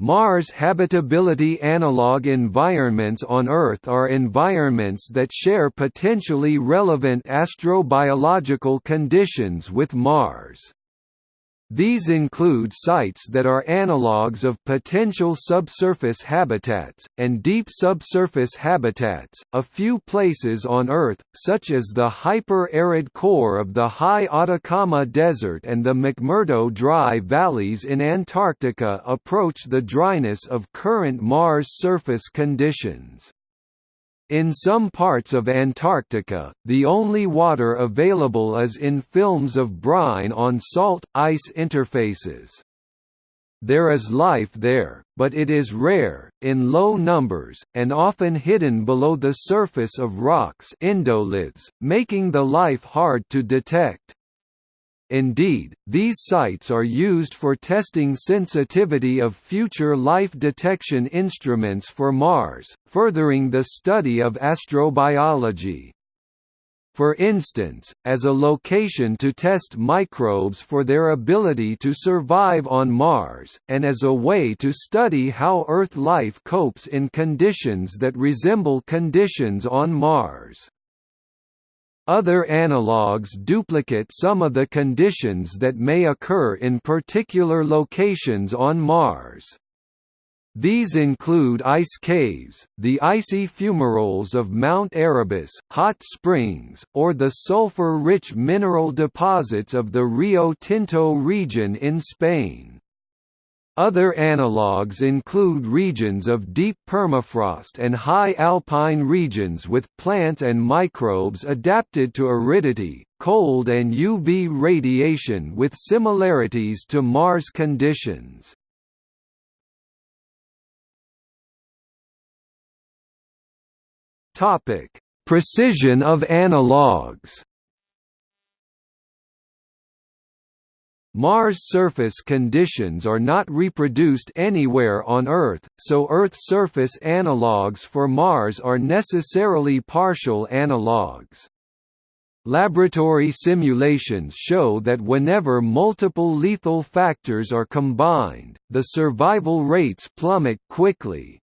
Mars habitability analog environments on Earth are environments that share potentially relevant astrobiological conditions with Mars. These include sites that are analogues of potential subsurface habitats, and deep subsurface habitats. A few places on Earth, such as the hyper-arid core of the high Atacama Desert and the McMurdo Dry Valleys in Antarctica approach the dryness of current Mars surface conditions. In some parts of Antarctica, the only water available is in films of brine on salt-ice interfaces. There is life there, but it is rare, in low numbers, and often hidden below the surface of rocks endoliths, making the life hard to detect. Indeed, these sites are used for testing sensitivity of future life detection instruments for Mars, furthering the study of astrobiology. For instance, as a location to test microbes for their ability to survive on Mars, and as a way to study how Earth life copes in conditions that resemble conditions on Mars. Other analogues duplicate some of the conditions that may occur in particular locations on Mars. These include ice caves, the icy fumaroles of Mount Erebus, hot springs, or the sulfur-rich mineral deposits of the Rio Tinto region in Spain. Other analogues include regions of deep permafrost and high alpine regions with plants and microbes adapted to aridity, cold and UV radiation with similarities to Mars conditions. Precision of analogues Mars surface conditions are not reproduced anywhere on Earth, so Earth surface analogues for Mars are necessarily partial analogues. Laboratory simulations show that whenever multiple lethal factors are combined, the survival rates plummet quickly.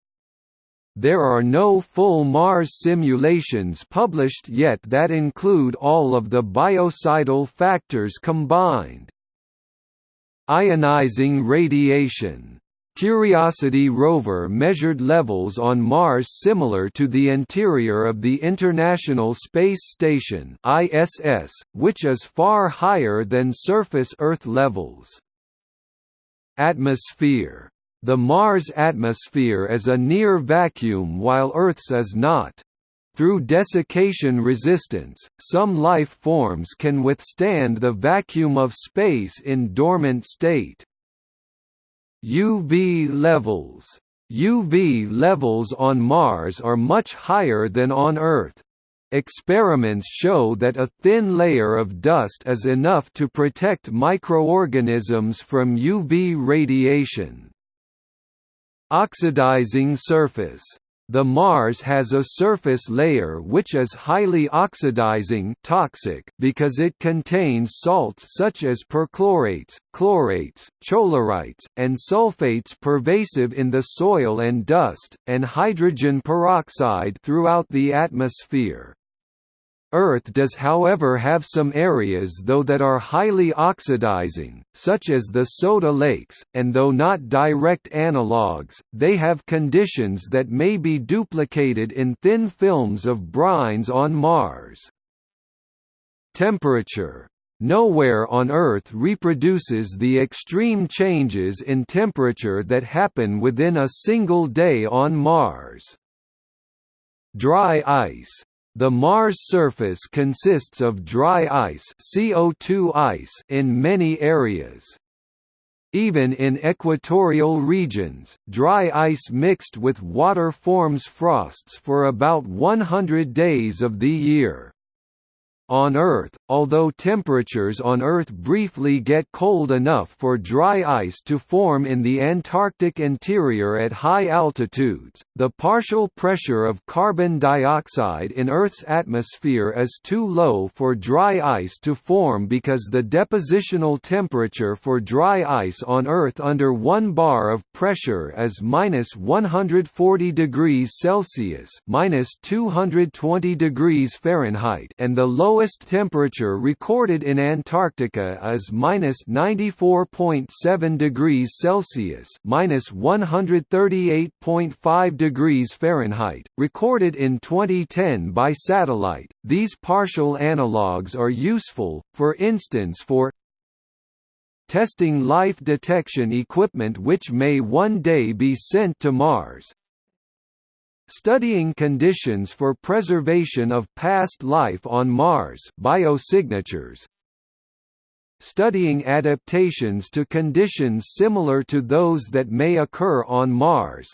There are no full Mars simulations published yet that include all of the biocidal factors combined. Ionizing radiation Curiosity rover measured levels on Mars similar to the interior of the International Space Station ISS, which is far higher than surface Earth levels. Atmosphere. The Mars atmosphere is a near vacuum while Earth's is not. Through desiccation resistance, some life forms can withstand the vacuum of space in dormant state. UV levels UV levels on Mars are much higher than on Earth. Experiments show that a thin layer of dust is enough to protect microorganisms from UV radiation. Oxidizing surface the Mars has a surface layer which is highly oxidizing toxic because it contains salts such as perchlorates, chlorates, chlorites, and sulfates pervasive in the soil and dust, and hydrogen peroxide throughout the atmosphere. Earth does however have some areas though that are highly oxidizing, such as the Soda Lakes, and though not direct analogues, they have conditions that may be duplicated in thin films of brines on Mars. Temperature Nowhere on Earth reproduces the extreme changes in temperature that happen within a single day on Mars. Dry ice the Mars surface consists of dry ice, CO2 ice in many areas. Even in equatorial regions, dry ice mixed with water forms frosts for about 100 days of the year. On Earth, although temperatures on Earth briefly get cold enough for dry ice to form in the Antarctic interior at high altitudes, the partial pressure of carbon dioxide in Earth's atmosphere is too low for dry ice to form because the depositional temperature for dry ice on Earth under 1 bar of pressure is minus 140 degrees Celsius minus 220 degrees Fahrenheit and the low lowest temperature recorded in Antarctica is minus 94.7 degrees Celsius, minus 138.5 degrees Fahrenheit, recorded in 2010 by satellite. These partial analogues are useful, for instance, for testing life detection equipment which may one day be sent to Mars, Studying conditions for preservation of past life on Mars biosignatures, Studying adaptations to conditions similar to those that may occur on Mars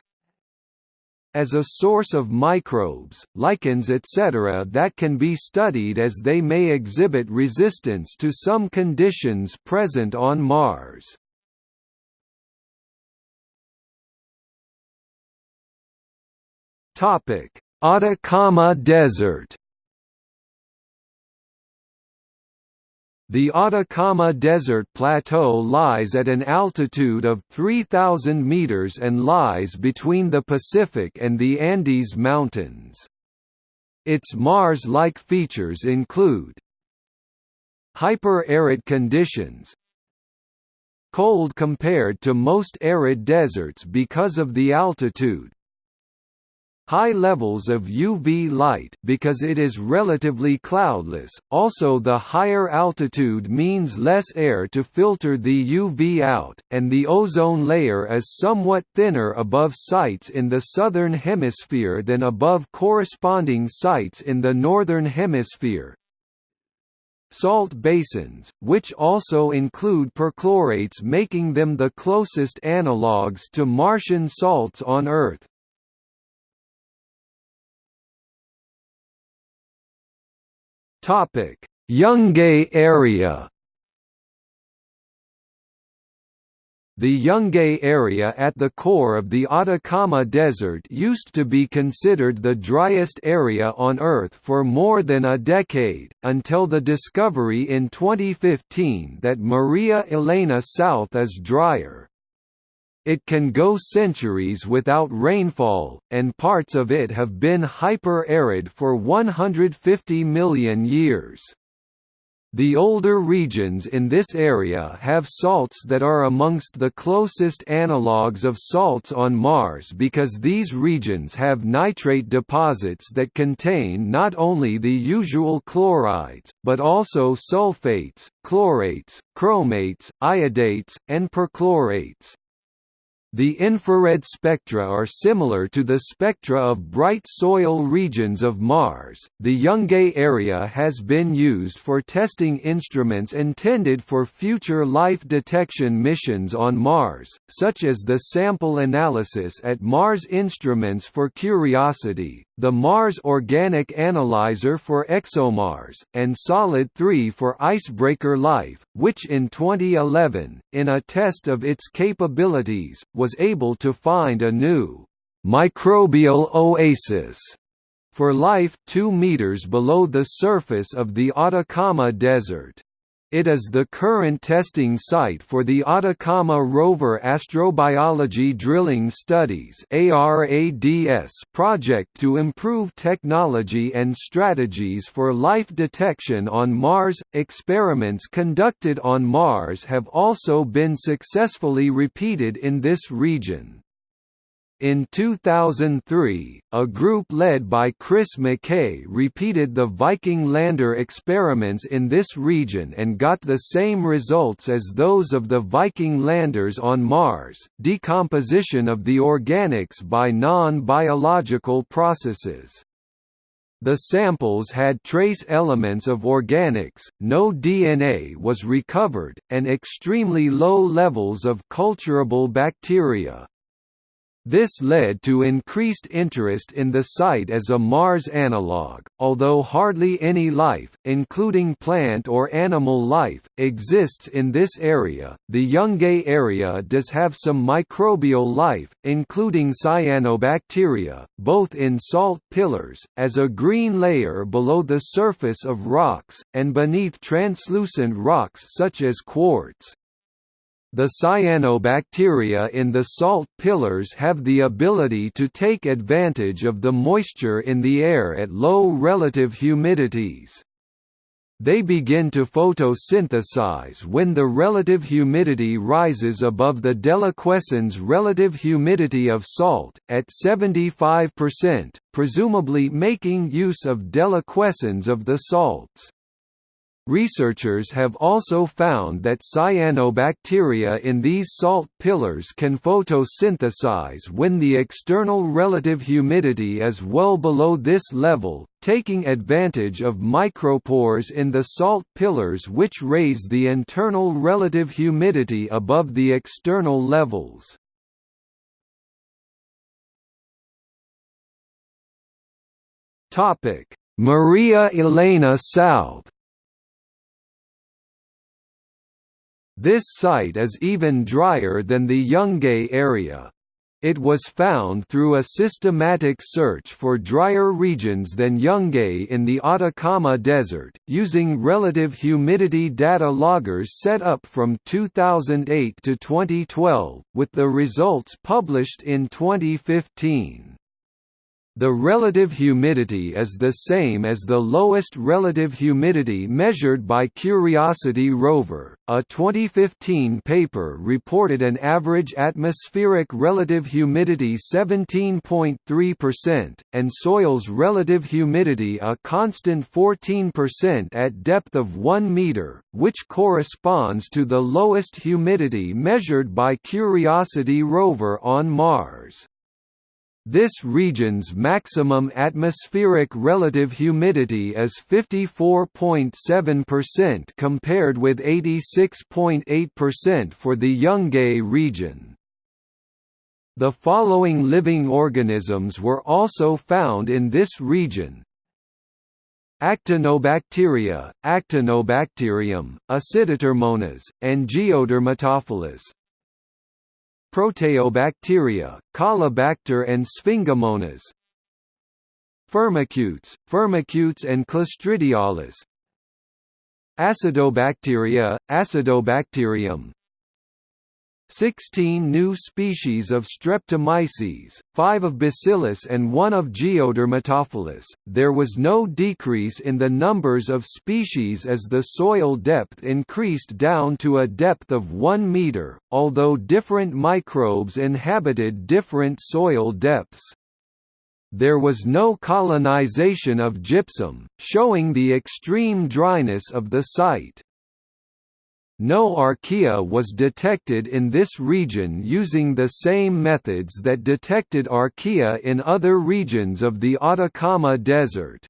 as a source of microbes, lichens etc. that can be studied as they may exhibit resistance to some conditions present on Mars. Topic: Atacama Desert. The Atacama Desert Plateau lies at an altitude of 3,000 meters and lies between the Pacific and the Andes Mountains. Its Mars-like features include Hyper-arid conditions Cold compared to most arid deserts because of the altitude High levels of UV light because it is relatively cloudless, also the higher altitude means less air to filter the UV out, and the ozone layer is somewhat thinner above sites in the southern hemisphere than above corresponding sites in the northern hemisphere, Salt basins, which also include perchlorates making them the closest analogues to Martian salts on Earth. Topic: Yungay area. The Yungay area at the core of the Atacama Desert used to be considered the driest area on Earth for more than a decade, until the discovery in 2015 that Maria Elena South is drier. It can go centuries without rainfall, and parts of it have been hyper-arid for 150 million years. The older regions in this area have salts that are amongst the closest analogues of salts on Mars because these regions have nitrate deposits that contain not only the usual chlorides, but also sulfates, chlorates, chromates, iodates, and perchlorates. The infrared spectra are similar to the spectra of bright soil regions of Mars. The Yungay area has been used for testing instruments intended for future life detection missions on Mars, such as the sample analysis at Mars Instruments for Curiosity, the Mars Organic Analyzer for ExoMars, and Solid 3 for Icebreaker Life, which in 2011, in a test of its capabilities, was able to find a new microbial oasis for life 2 meters below the surface of the Atacama Desert. It is the current testing site for the Atacama Rover Astrobiology Drilling Studies project to improve technology and strategies for life detection on Mars. Experiments conducted on Mars have also been successfully repeated in this region. In 2003, a group led by Chris McKay repeated the Viking lander experiments in this region and got the same results as those of the Viking landers on Mars, decomposition of the organics by non-biological processes. The samples had trace elements of organics, no DNA was recovered, and extremely low levels of culturable bacteria. This led to increased interest in the site as a Mars analogue, although hardly any life, including plant or animal life, exists in this area. The Yungay area does have some microbial life, including cyanobacteria, both in salt pillars, as a green layer below the surface of rocks, and beneath translucent rocks such as quartz. The cyanobacteria in the salt pillars have the ability to take advantage of the moisture in the air at low relative humidities. They begin to photosynthesize when the relative humidity rises above the deliquescence relative humidity of salt, at 75%, presumably making use of deliquescence of the salts. Researchers have also found that cyanobacteria in these salt pillars can photosynthesize when the external relative humidity is well below this level, taking advantage of micropores in the salt pillars which raise the internal relative humidity above the external levels. Maria Elena South This site is even drier than the Yungay area. It was found through a systematic search for drier regions than Yungay in the Atacama Desert, using relative humidity data loggers set up from 2008 to 2012, with the results published in 2015. The relative humidity is the same as the lowest relative humidity measured by Curiosity rover. A 2015 paper reported an average atmospheric relative humidity 17.3%, and soil's relative humidity a constant 14% at depth of 1 meter, which corresponds to the lowest humidity measured by Curiosity rover on Mars. This region's maximum atmospheric relative humidity is 54.7% compared with 86.8% for the Yungay region. The following living organisms were also found in this region. Actinobacteria, Actinobacterium, Aciditerrimonas, and Geodermatophilus, Proteobacteria, Caulobacter and Sphingomonas Firmicutes, Firmicutes and Clostridiales Acidobacteria, Acidobacterium 16 new species of Streptomyces, 5 of Bacillus and 1 of Geodermatophilus. There was no decrease in the numbers of species as the soil depth increased down to a depth of 1 meter, although different microbes inhabited different soil depths. There was no colonization of gypsum, showing the extreme dryness of the site. No archaea was detected in this region using the same methods that detected archaea in other regions of the Atacama Desert.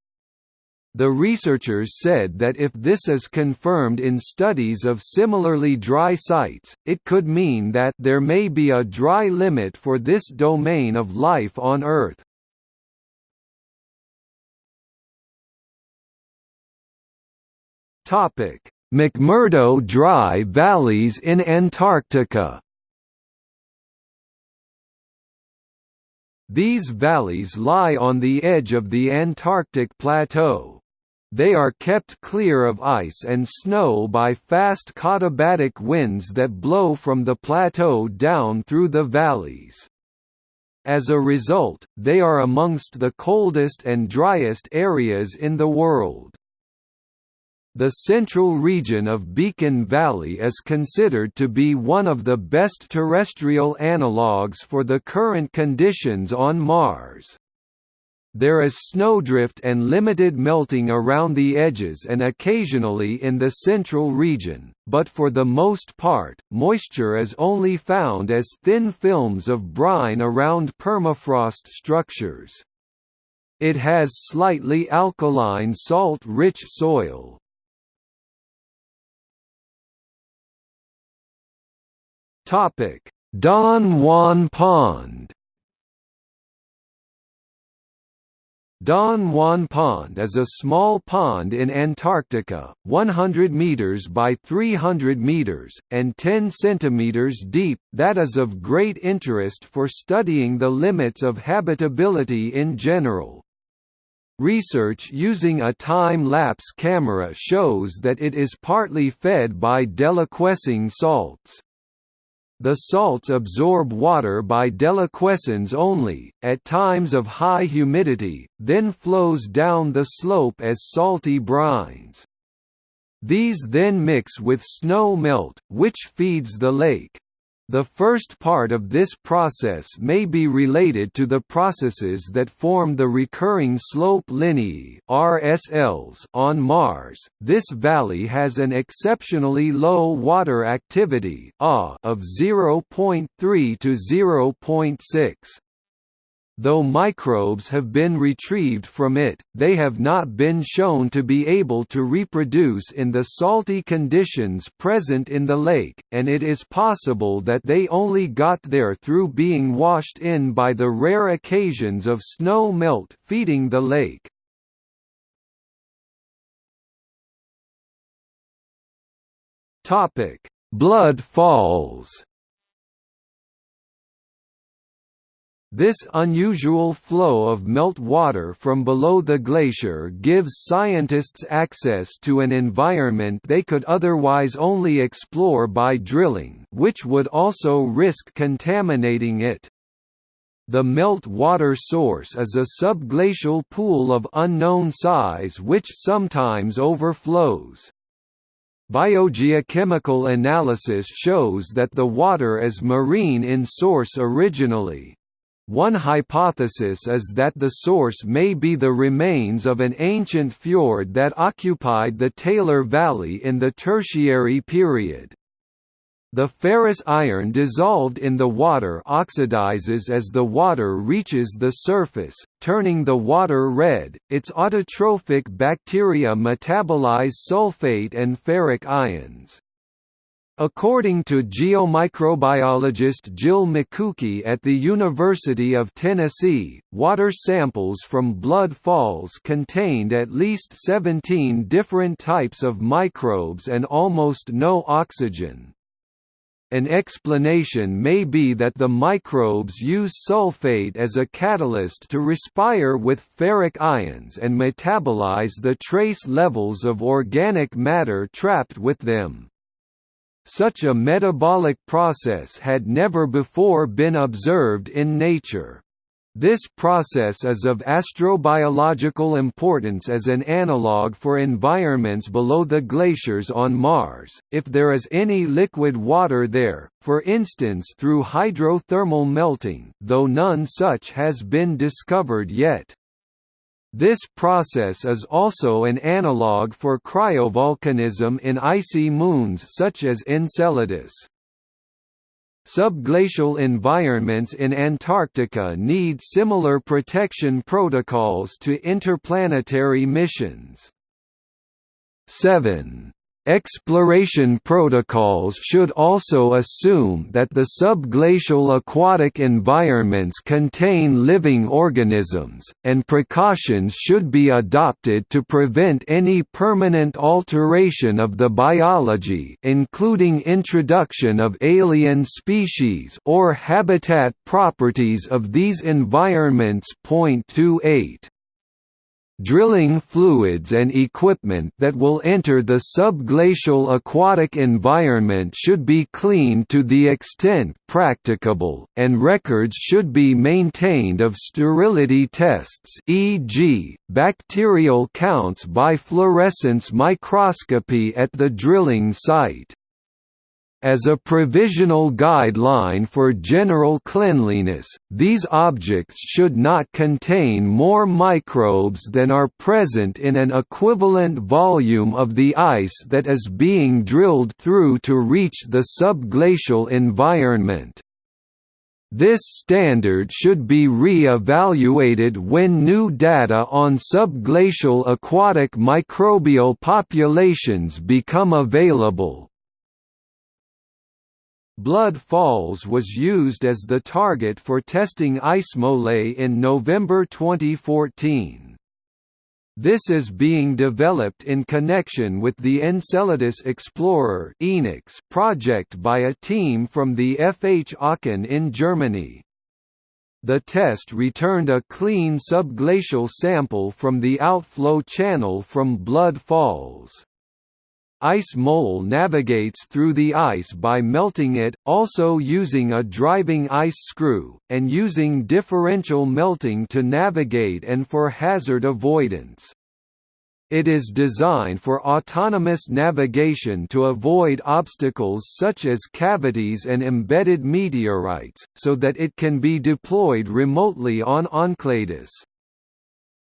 The researchers said that if this is confirmed in studies of similarly dry sites, it could mean that there may be a dry limit for this domain of life on Earth. Topic: McMurdo Dry Valleys in Antarctica These valleys lie on the edge of the Antarctic Plateau. They are kept clear of ice and snow by fast katabatic winds that blow from the plateau down through the valleys. As a result, they are amongst the coldest and driest areas in the world. The central region of Beacon Valley is considered to be one of the best terrestrial analogues for the current conditions on Mars. There is snowdrift and limited melting around the edges and occasionally in the central region, but for the most part, moisture is only found as thin films of brine around permafrost structures. It has slightly alkaline salt-rich soil, Topic: Don Juan Pond. Don Juan Pond is a small pond in Antarctica, 100 meters by 300 meters and 10 centimeters deep that is of great interest for studying the limits of habitability in general. Research using a time-lapse camera shows that it is partly fed by deliquescing salts. The salts absorb water by deliquescence only, at times of high humidity, then flows down the slope as salty brines. These then mix with snow melt, which feeds the lake. The first part of this process may be related to the processes that form the recurring slope lineae (RSLs) on Mars. This valley has an exceptionally low water activity of 0.3 to 0.6. Though microbes have been retrieved from it, they have not been shown to be able to reproduce in the salty conditions present in the lake, and it is possible that they only got there through being washed in by the rare occasions of snow melt feeding the lake. Blood falls This unusual flow of melt water from below the glacier gives scientists access to an environment they could otherwise only explore by drilling which would also risk contaminating it. The melt water source is a subglacial pool of unknown size which sometimes overflows. Biogeochemical analysis shows that the water is marine in source originally. One hypothesis is that the source may be the remains of an ancient fjord that occupied the Taylor Valley in the Tertiary period. The ferrous iron dissolved in the water oxidizes as the water reaches the surface, turning the water red. Its autotrophic bacteria metabolize sulfate and ferric ions. According to geomicrobiologist Jill Mikucki at the University of Tennessee, water samples from Blood Falls contained at least 17 different types of microbes and almost no oxygen. An explanation may be that the microbes use sulfate as a catalyst to respire with ferric ions and metabolize the trace levels of organic matter trapped with them. Such a metabolic process had never before been observed in nature. This process is of astrobiological importance as an analogue for environments below the glaciers on Mars, if there is any liquid water there, for instance through hydrothermal melting, though none such has been discovered yet. This process is also an analogue for cryovolcanism in icy moons such as Enceladus. Subglacial environments in Antarctica need similar protection protocols to interplanetary missions. 7 Exploration protocols should also assume that the subglacial aquatic environments contain living organisms, and precautions should be adopted to prevent any permanent alteration of the biology including introduction of alien species or habitat properties of these environments. 28 drilling fluids and equipment that will enter the subglacial aquatic environment should be cleaned to the extent practicable, and records should be maintained of sterility tests e.g., bacterial counts by fluorescence microscopy at the drilling site. As a provisional guideline for general cleanliness, these objects should not contain more microbes than are present in an equivalent volume of the ice that is being drilled through to reach the subglacial environment. This standard should be re-evaluated when new data on subglacial aquatic microbial populations become available. Blood Falls was used as the target for testing IceMole in November 2014. This is being developed in connection with the Enceladus Explorer project by a team from the FH Aachen in Germany. The test returned a clean subglacial sample from the outflow channel from Blood Falls. Ice Mole navigates through the ice by melting it, also using a driving ice screw, and using differential melting to navigate and for hazard avoidance. It is designed for autonomous navigation to avoid obstacles such as cavities and embedded meteorites, so that it can be deployed remotely on Enceladus.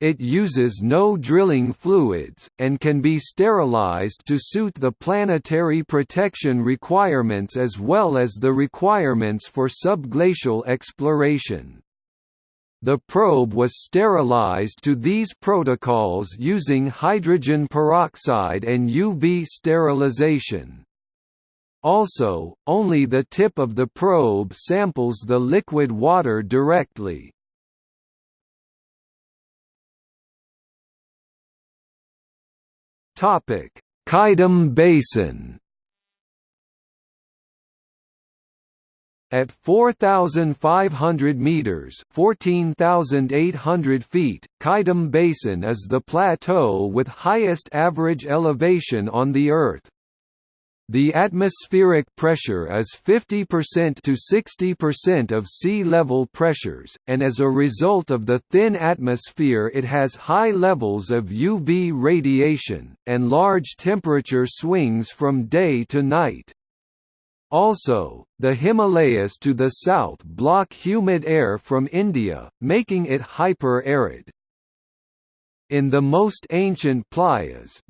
It uses no drilling fluids, and can be sterilized to suit the planetary protection requirements as well as the requirements for subglacial exploration. The probe was sterilized to these protocols using hydrogen peroxide and UV sterilization. Also, only the tip of the probe samples the liquid water directly. Topic: Qaidam Basin. At 4,500 meters (14,800 feet), Qaidam Basin is the plateau with highest average elevation on the Earth. The atmospheric pressure is 50% to 60% of sea level pressures, and as a result of the thin atmosphere it has high levels of UV radiation, and large temperature swings from day to night. Also, the Himalayas to the south block humid air from India, making it hyper-arid. In the most ancient playas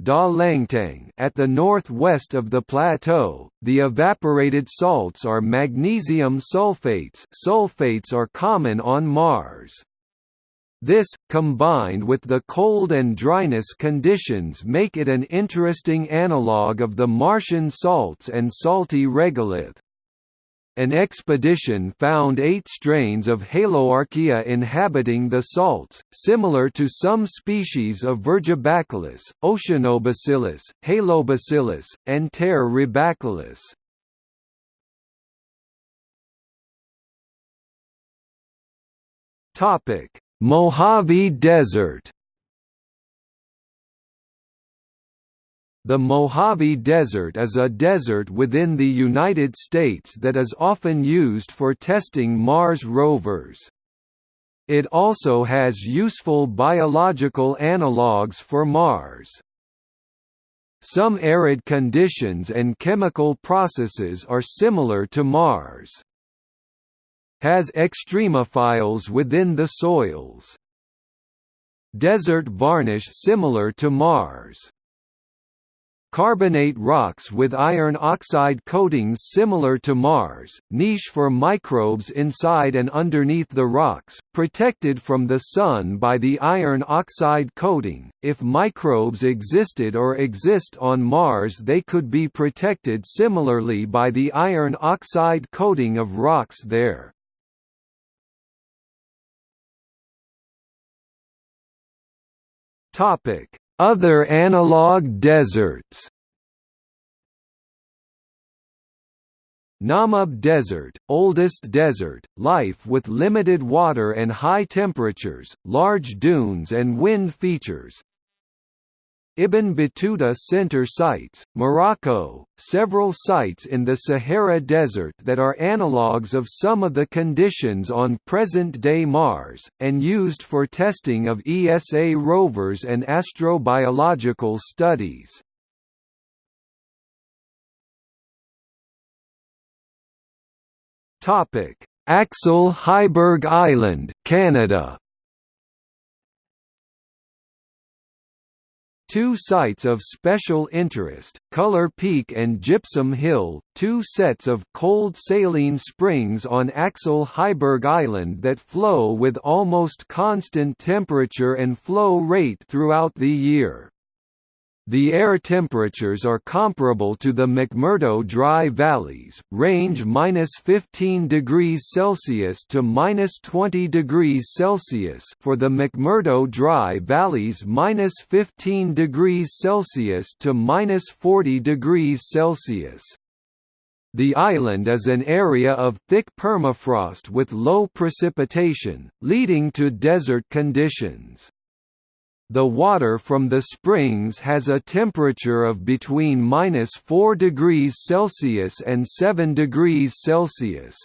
at the northwest of the plateau, the evaporated salts are magnesium sulfates sulfates are common on Mars. This, combined with the cold and dryness conditions make it an interesting analogue of the Martian salts and salty regolith an expedition found eight strains of Haloarchaea inhabiting the salts, similar to some species of Virgibacillus, Oceanobacillus, Halobacillus, and Terribacillus. Mojave Desert The Mojave Desert is a desert within the United States that is often used for testing Mars rovers. It also has useful biological analogues for Mars. Some arid conditions and chemical processes are similar to Mars. Has extremophiles within the soils. Desert varnish similar to Mars. Carbonate rocks with iron oxide coatings similar to Mars, niche for microbes inside and underneath the rocks, protected from the sun by the iron oxide coating. If microbes existed or exist on Mars, they could be protected similarly by the iron oxide coating of rocks there. Topic: other analog deserts. Namib Desert, oldest desert, life with limited water and high temperatures, large dunes and wind features, Ibn Battuta Center sites, Morocco, several sites in the Sahara Desert that are analogues of some of the conditions on present-day Mars, and used for testing of ESA rovers and astrobiological studies. Axel Heiberg Island, Canada Two sites of special interest, Color Peak and Gypsum Hill, two sets of cold saline springs on Axel Heiberg Island that flow with almost constant temperature and flow rate throughout the year. The air temperatures are comparable to the McMurdo Dry Valleys, range -15 degrees Celsius to -20 degrees Celsius for the McMurdo Dry Valleys -15 degrees Celsius to -40 degrees Celsius. The island is an area of thick permafrost with low precipitation, leading to desert conditions. The water from the springs has a temperature of between minus 4 degrees Celsius and 7 degrees Celsius.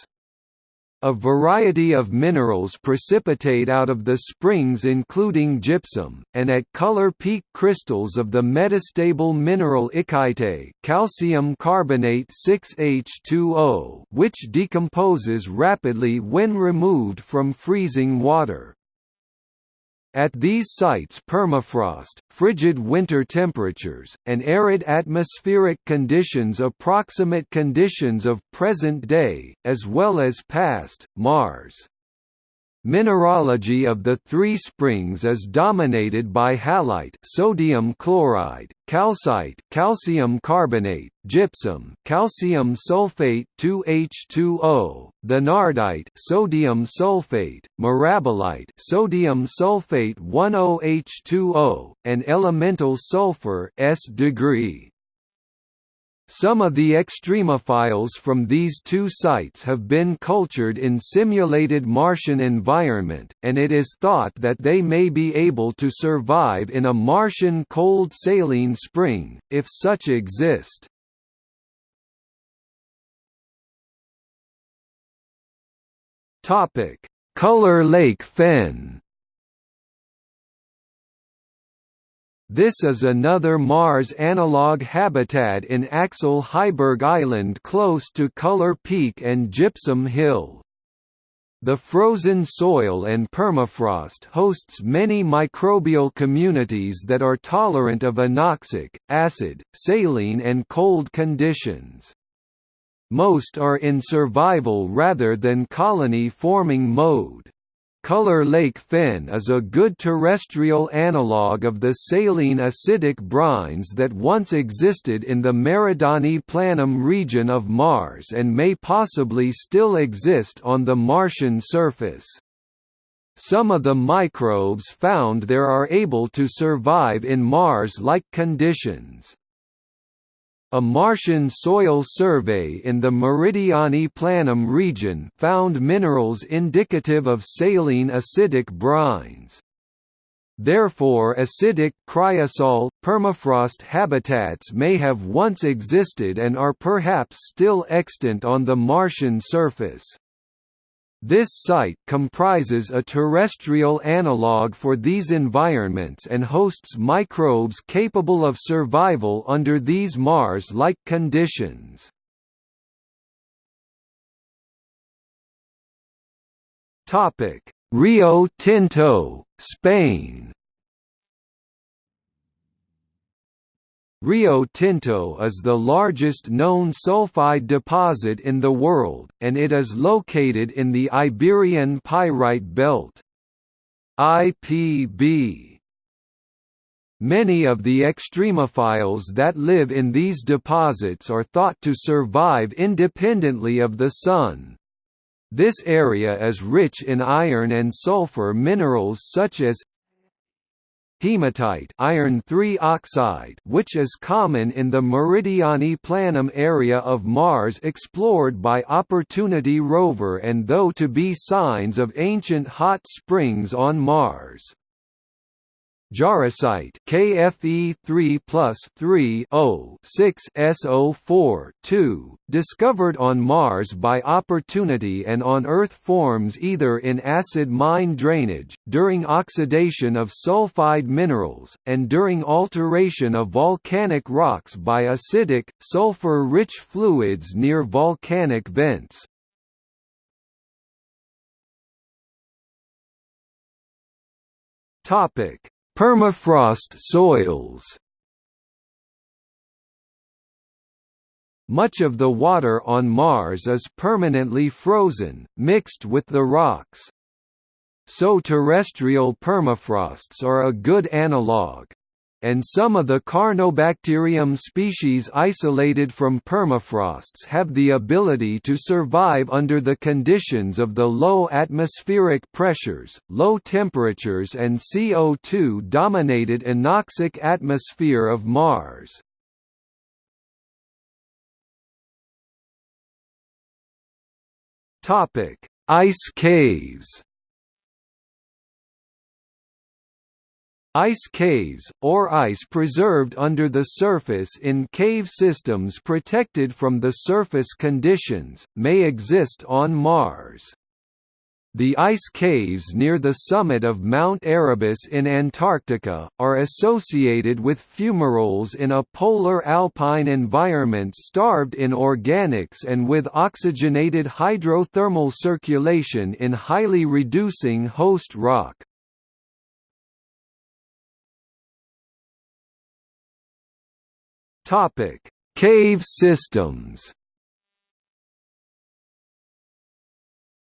A variety of minerals precipitate out of the springs including gypsum, and at Color Peak crystals of the metastable mineral ikaite calcium carbonate 6H2O which decomposes rapidly when removed from freezing water. At these sites permafrost, frigid winter temperatures, and arid atmospheric conditions approximate conditions of present day, as well as past, Mars. Mineralogy of the three springs is dominated by halite sodium chloride, calcite calcium carbonate, gypsum calcium sulfate 2H2O, thenardite sodium sulfate, mirabilite sodium sulfate 10H2O, and elemental sulfur S degree. Some of the extremophiles from these two sites have been cultured in simulated Martian environment, and it is thought that they may be able to survive in a Martian cold saline spring, if such exist. Color Lake Fen This is another Mars analog habitat in Axel Heiberg Island close to Color Peak and Gypsum Hill. The frozen soil and permafrost hosts many microbial communities that are tolerant of anoxic, acid, saline and cold conditions. Most are in survival rather than colony-forming mode. Color Lake Fen is a good terrestrial analogue of the saline acidic brines that once existed in the Meridiani Planum region of Mars and may possibly still exist on the Martian surface. Some of the microbes found there are able to survive in Mars-like conditions. A Martian soil survey in the Meridiani Planum region found minerals indicative of saline acidic brines. Therefore acidic, cryosol, permafrost habitats may have once existed and are perhaps still extant on the Martian surface. This site comprises a terrestrial analogue for these environments and hosts microbes capable of survival under these Mars-like conditions. Rio Tinto, Spain Rio Tinto is the largest known sulfide deposit in the world, and it is located in the Iberian Pyrite Belt. IPB Many of the extremophiles that live in these deposits are thought to survive independently of the Sun. This area is rich in iron and sulfur minerals such as hematite iron 3 oxide which is common in the Meridiani Planum area of Mars explored by Opportunity rover and though to be signs of ancient hot springs on Mars. Jarosite KFE 3 plus 3 6 SO4 2, discovered on Mars by Opportunity and on Earth forms either in acid mine drainage, during oxidation of sulfide minerals, and during alteration of volcanic rocks by acidic, sulfur-rich fluids near volcanic vents. Topic Permafrost soils Much of the water on Mars is permanently frozen, mixed with the rocks. So terrestrial permafrosts are a good analogue. And some of the Carnobacterium species isolated from permafrosts have the ability to survive under the conditions of the low atmospheric pressures, low temperatures and CO2-dominated anoxic atmosphere of Mars. Ice caves Ice caves, or ice preserved under the surface in cave systems protected from the surface conditions, may exist on Mars. The ice caves near the summit of Mount Erebus in Antarctica, are associated with fumaroles in a polar alpine environment starved in organics and with oxygenated hydrothermal circulation in highly reducing host rock. Topic: Cave systems.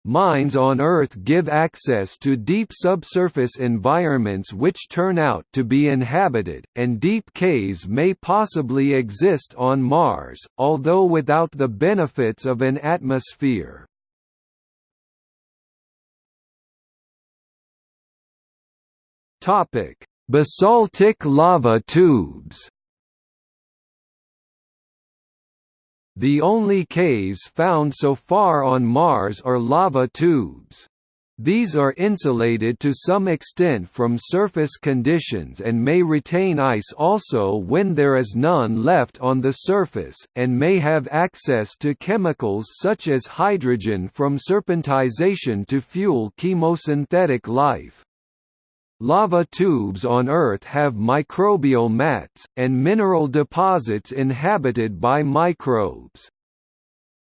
Mines on Earth give access to deep subsurface environments which turn out to be inhabited, and deep caves may possibly exist on Mars, although without the benefits of an atmosphere. Basaltic lava tubes The only caves found so far on Mars are lava tubes. These are insulated to some extent from surface conditions and may retain ice also when there is none left on the surface, and may have access to chemicals such as hydrogen from serpentinization to fuel chemosynthetic life. Lava tubes on Earth have microbial mats, and mineral deposits inhabited by microbes.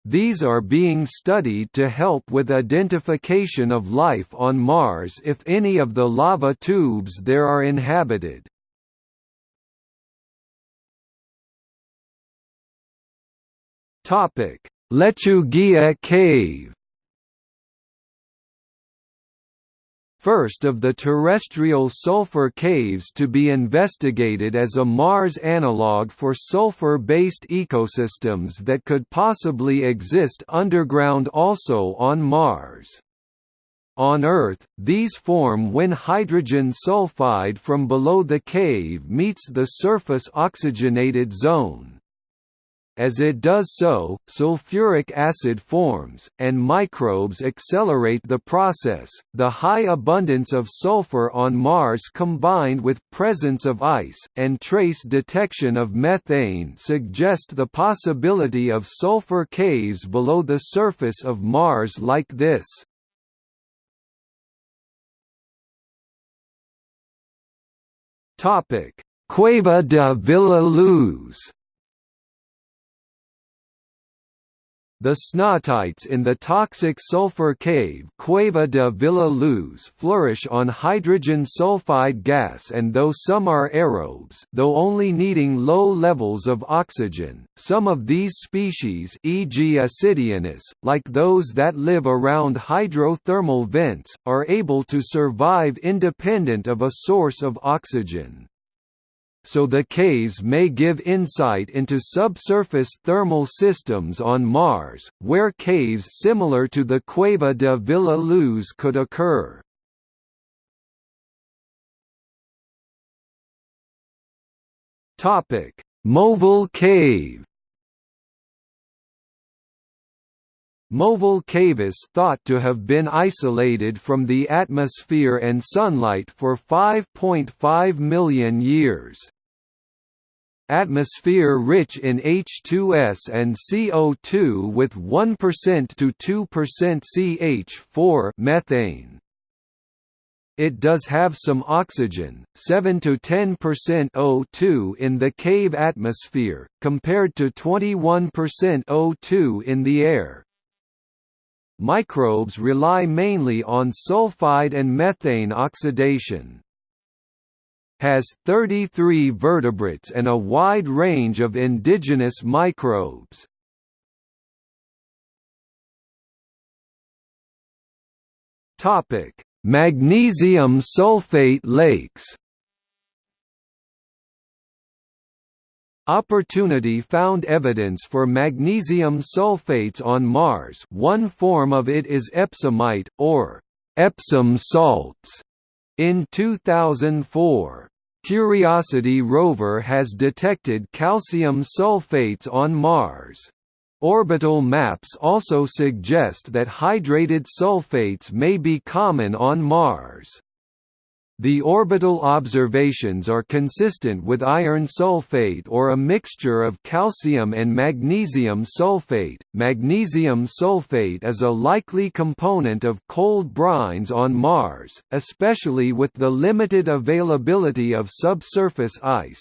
These are being studied to help with identification of life on Mars if any of the lava tubes there are inhabited. Lechuguilla Cave first of the terrestrial sulfur caves to be investigated as a Mars analogue for sulfur-based ecosystems that could possibly exist underground also on Mars. On Earth, these form when hydrogen sulfide from below the cave meets the surface oxygenated zone. As it does so, sulfuric acid forms, and microbes accelerate the process. The high abundance of sulfur on Mars combined with presence of ice, and trace detection of methane suggest the possibility of sulfur caves below the surface of Mars like this. Cueva de Villa Luz The snottites in the toxic sulfur cave Cueva de Villa Luz flourish on hydrogen sulfide gas and though some are aerobes though only needing low levels of oxygen, some of these species e.g. Acidianus, like those that live around hydrothermal vents, are able to survive independent of a source of oxygen so the caves may give insight into subsurface thermal systems on Mars, where caves similar to the Cueva de Villa Luz could occur. Movile Cave Movile Cavis thought to have been isolated from the atmosphere and sunlight for 5.5 million years. Atmosphere rich in H2S and CO2 with 1% to 2% CH4 methane. It does have some oxygen, 7 to 10% O2 in the cave atmosphere, compared to 21% O2 in the air. Microbes rely mainly on sulfide and methane oxidation. Has 33 vertebrates and a wide range of indigenous microbes. Topic: Magnesium sulfate lakes. Opportunity found evidence for magnesium sulfates on Mars one form of it is epsomite, or Epsom salts, in 2004. Curiosity rover has detected calcium sulfates on Mars. Orbital maps also suggest that hydrated sulfates may be common on Mars. The orbital observations are consistent with iron sulfate or a mixture of calcium and magnesium sulfate. Magnesium sulfate is a likely component of cold brines on Mars, especially with the limited availability of subsurface ice.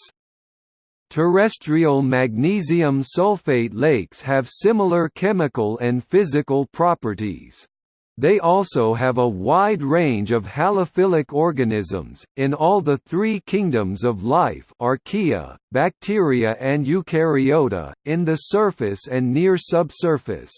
Terrestrial magnesium sulfate lakes have similar chemical and physical properties. They also have a wide range of halophilic organisms, in all the three kingdoms of life archaea, bacteria and eukaryota, in the surface and near subsurface.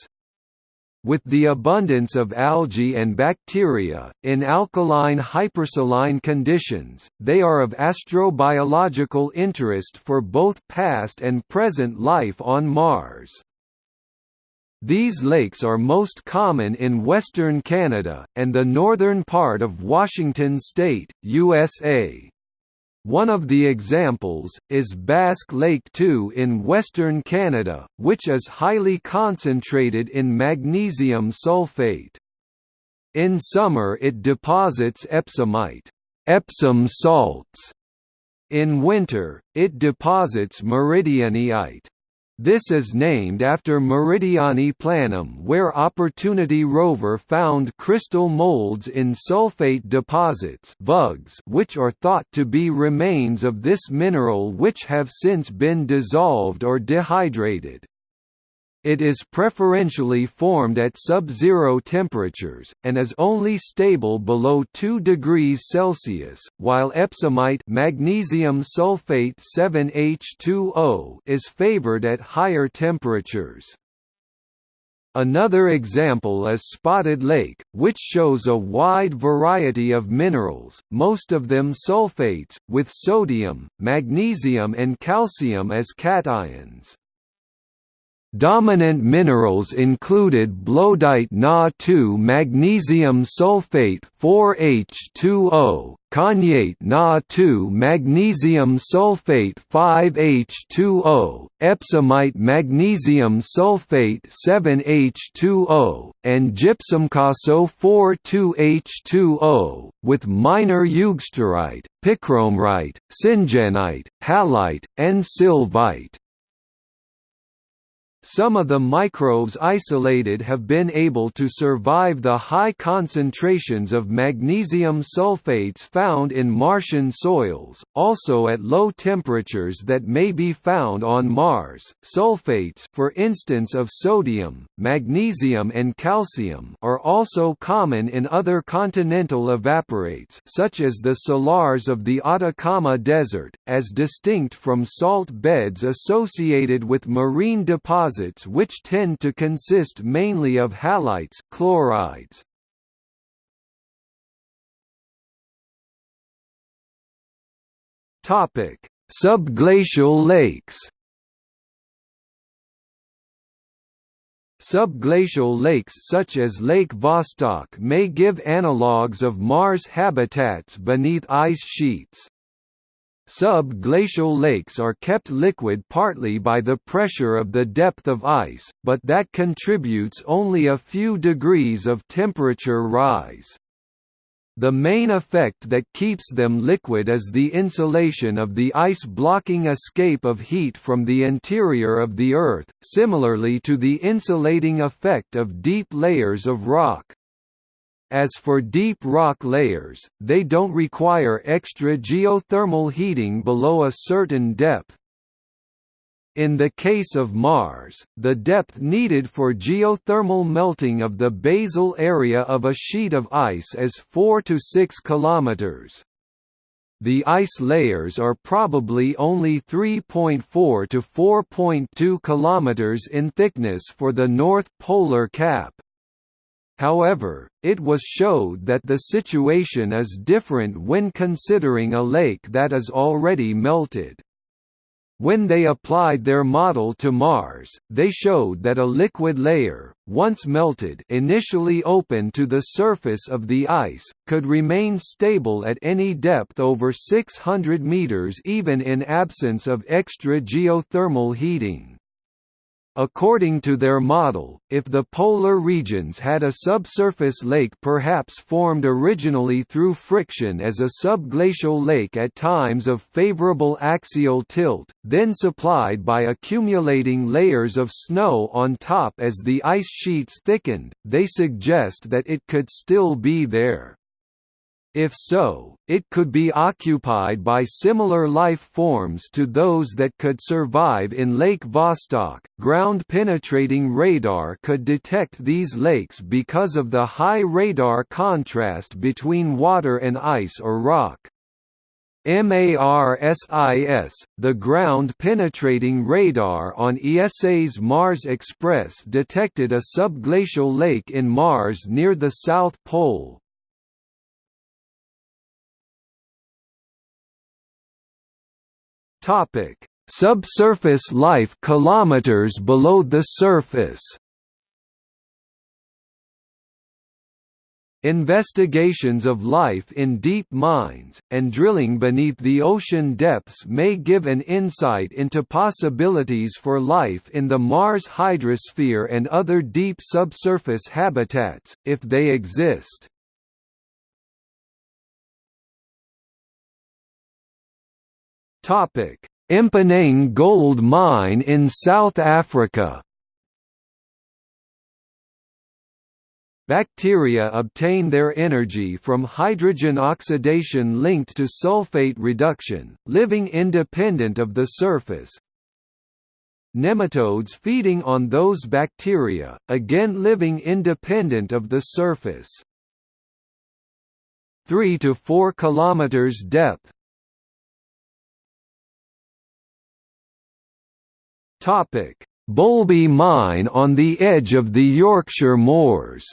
With the abundance of algae and bacteria, in alkaline hypersaline conditions, they are of astrobiological interest for both past and present life on Mars. These lakes are most common in western Canada, and the northern part of Washington state, USA. One of the examples, is Basque Lake II in western Canada, which is highly concentrated in magnesium sulfate. In summer it deposits epsomite Epsom salts". In winter, it deposits meridianite this is named after Meridiani Planum where Opportunity rover found crystal molds in sulfate deposits which are thought to be remains of this mineral which have since been dissolved or dehydrated. It is preferentially formed at sub-zero temperatures, and is only stable below 2 degrees Celsius, while epsomite magnesium sulfate 7H2O is favored at higher temperatures. Another example is Spotted Lake, which shows a wide variety of minerals, most of them sulfates, with sodium, magnesium and calcium as cations. Dominant minerals included blodite Na2 magnesium sulfate 4H2O, konyaite Na2 magnesium sulfate 5H2O, epsomite magnesium sulfate 7H2O, and gypsumcaso 4,2H2O, with minor eugsterite, picromerite, syngenite, halite, and sylvite. Some of the microbes isolated have been able to survive the high concentrations of magnesium sulfates found in Martian soils, also at low temperatures that may be found on Mars. Sulfates, for instance of sodium, magnesium and calcium, are also common in other continental evaporites such as the salars of the Atacama Desert, as distinct from salt beds associated with marine deposits deposits which tend to consist mainly of halites chlorides. Topic: Subglacial lakes. Subglacial lakes such as Lake Vostok may give analogues of Mars habitats beneath ice sheets. Sub-glacial lakes are kept liquid partly by the pressure of the depth of ice, but that contributes only a few degrees of temperature rise. The main effect that keeps them liquid is the insulation of the ice blocking escape of heat from the interior of the Earth, similarly to the insulating effect of deep layers of rock. As for deep rock layers, they don't require extra geothermal heating below a certain depth. In the case of Mars, the depth needed for geothermal melting of the basal area of a sheet of ice is 4 to 6 kilometers. The ice layers are probably only 3.4 to 4.2 kilometers in thickness for the North Polar Cap. However, it was showed that the situation is different when considering a lake that is already melted. When they applied their model to Mars, they showed that a liquid layer, once melted initially open to the surface of the ice, could remain stable at any depth over 600 meters even in absence of extra geothermal heating. According to their model, if the polar regions had a subsurface lake perhaps formed originally through friction as a subglacial lake at times of favorable axial tilt, then supplied by accumulating layers of snow on top as the ice sheets thickened, they suggest that it could still be there. If so, it could be occupied by similar life forms to those that could survive in Lake Vostok. Ground penetrating radar could detect these lakes because of the high radar contrast between water and ice or rock. MARSIS, the ground-penetrating radar on ESA's Mars Express detected a subglacial lake in Mars near the South Pole, Topic: Subsurface life kilometers below the surface. Investigations of life in deep mines, and drilling beneath the ocean depths may give an insight into possibilities for life in the Mars hydrosphere and other deep subsurface habitats, if they exist. Topic: Mponeng Gold Mine in South Africa. Bacteria obtain their energy from hydrogen oxidation linked to sulfate reduction, living independent of the surface. Nematodes feeding on those bacteria, again living independent of the surface. 3 to 4 kilometers depth, Topic: Boulby Mine on the edge of the Yorkshire Moors.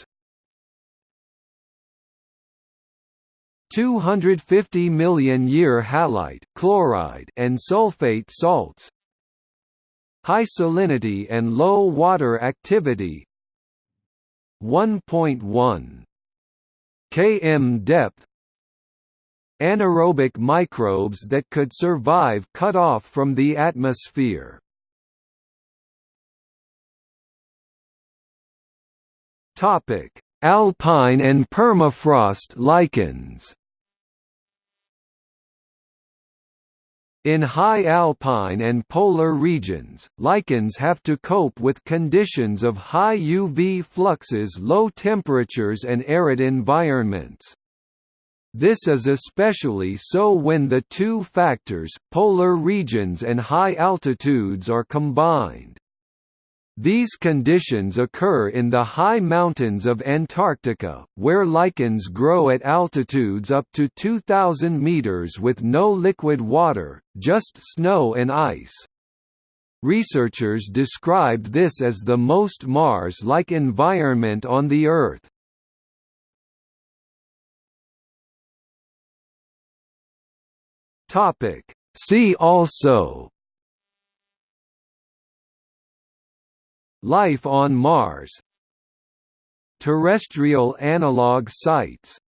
250 million year halite, chloride, and sulfate salts. High salinity and low water activity. 1.1 km depth. Anaerobic microbes that could survive cut off from the atmosphere. Topic: Alpine and permafrost lichens. In high alpine and polar regions, lichens have to cope with conditions of high UV fluxes low temperatures and arid environments. This is especially so when the two factors polar regions and high altitudes are combined. These conditions occur in the high mountains of Antarctica, where lichens grow at altitudes up to 2,000 meters with no liquid water, just snow and ice. Researchers described this as the most Mars-like environment on the Earth. See also Life on Mars. Terrestrial analog sites